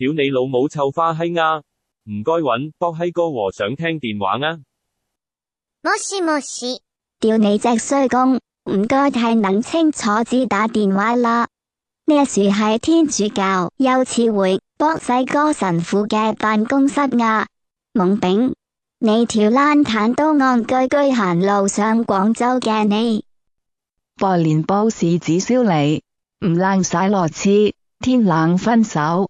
屌你老母臭花嘿啊！唔该揾博嘿哥和尚听电话啊！冇事冇事，屌你只衰公，唔该太能清楚接打电话啦。呢树系天主教幼稚回博细哥神父嘅办公室啊！懵丙。你条烂蛋都按居居行路上广州嘅你，博联报是只烧你，唔靓晒落次，天冷分手。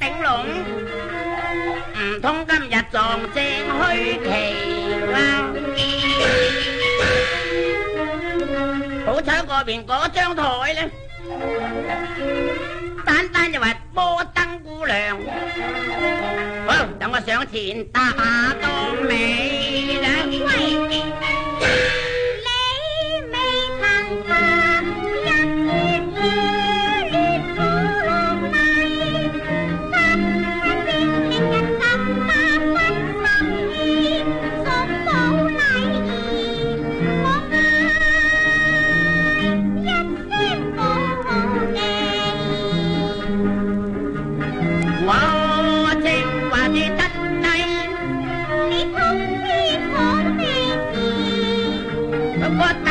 顶笼，唔通今日撞正虚奇哇！好彩嗰边嗰张台呢，单单就话波灯姑娘，好，等我上前搭下档，你两威。what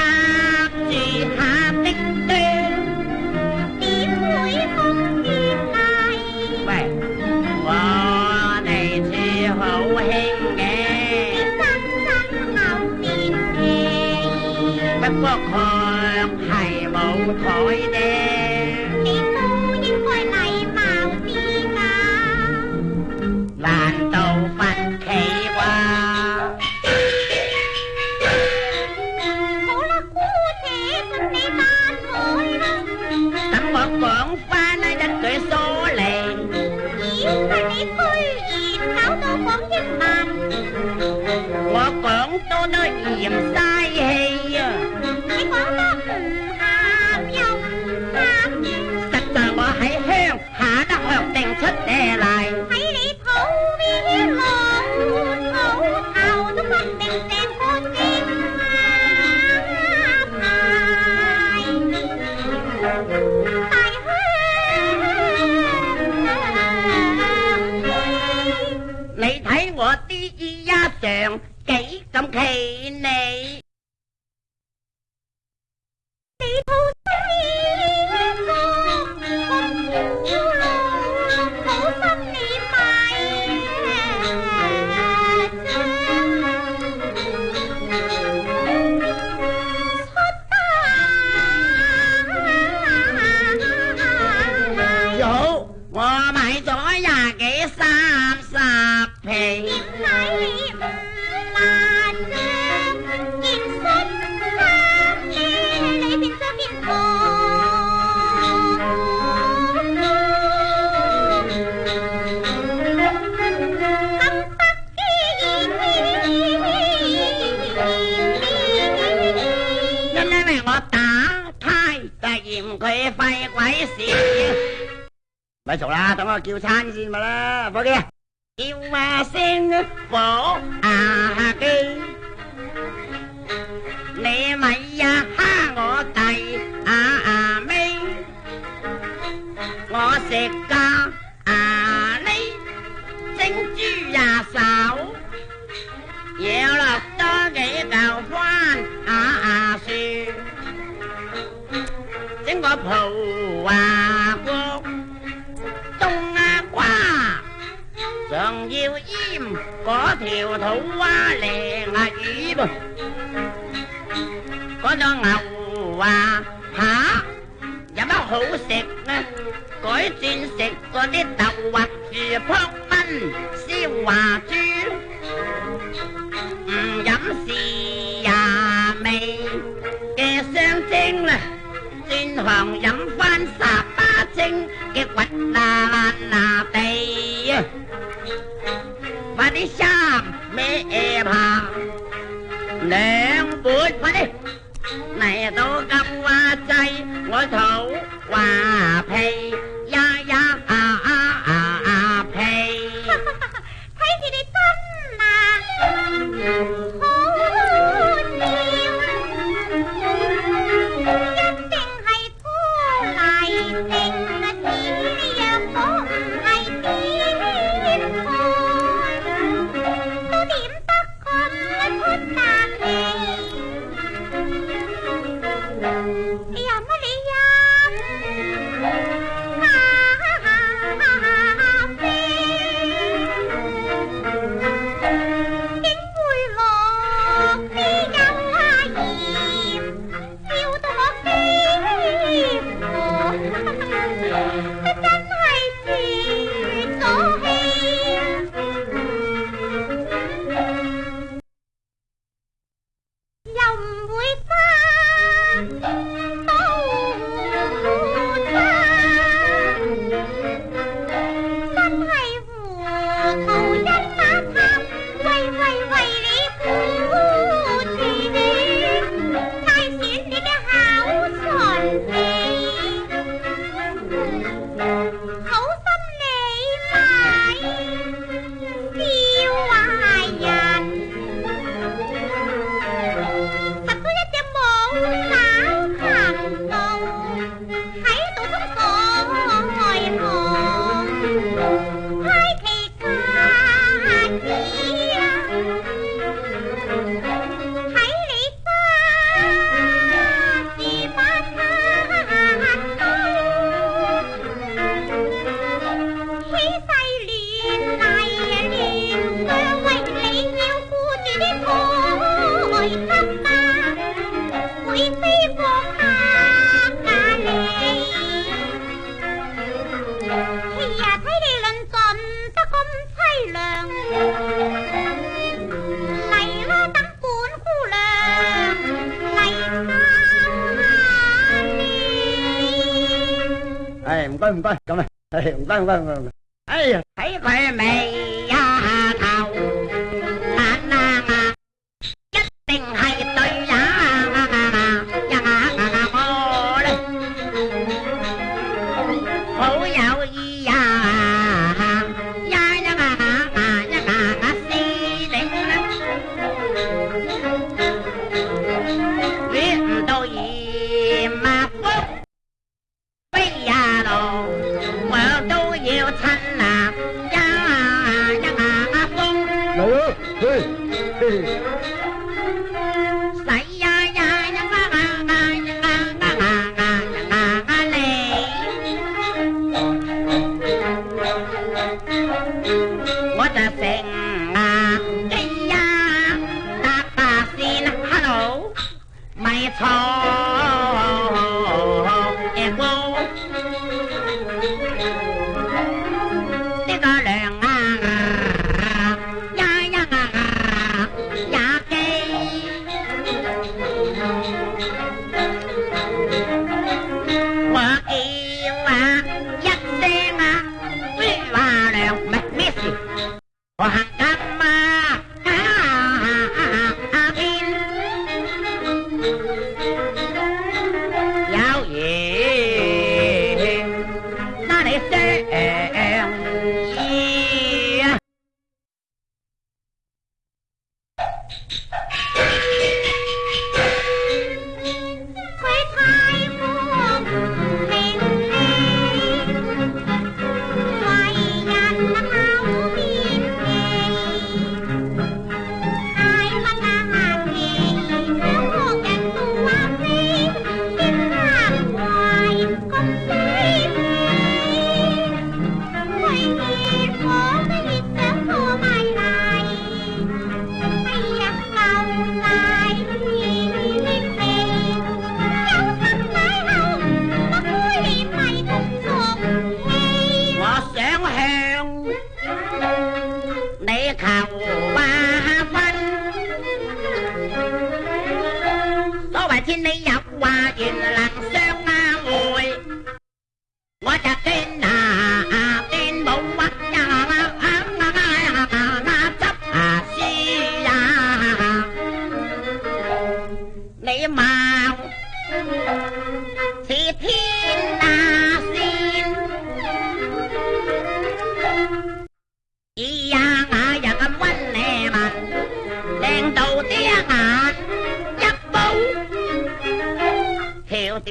แจง鬼事！咪嘈啦，等我叫餐先咪啦，伙計。叫下聲火啊機，你咪呀蝦我弟啊啊尾，我食家啊呢蒸豬呀手，要落多幾嚿花。條土啊靚啊魚噃，嗰度牛啊嚇有乜好食啊？改轉食嗰啲豆滑住撲蚊燒華豬，唔飲豉呀味嘅雙蒸啦，轉行飲翻十八清嘅滾啦啦地啊！快啲生 bé em hà nén bưởi phải này tôi cầm qua chay ngồi thấu qua thay 唔该，咁啊，唔该唔该唔该，哎呀，睇佢未？天，你有话原难相会，我就见啊啊啊啊啊啊啊啊啊啊啊啊啊啊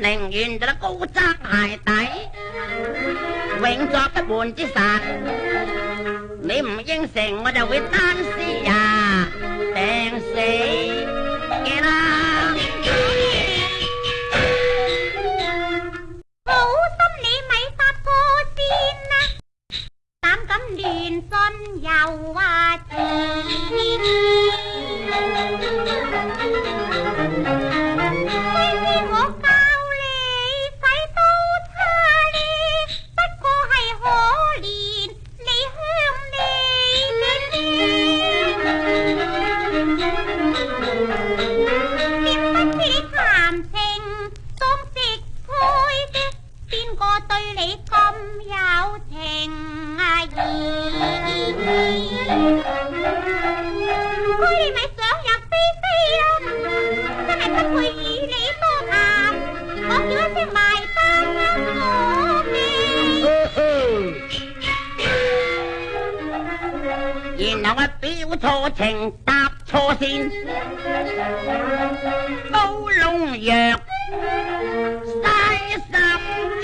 宁愿做得高踭鞋底，永作不滿之神。你唔应承，我就会单尸呀，病死嘅啦。然后我表错情搭错线，刀龙药，生死。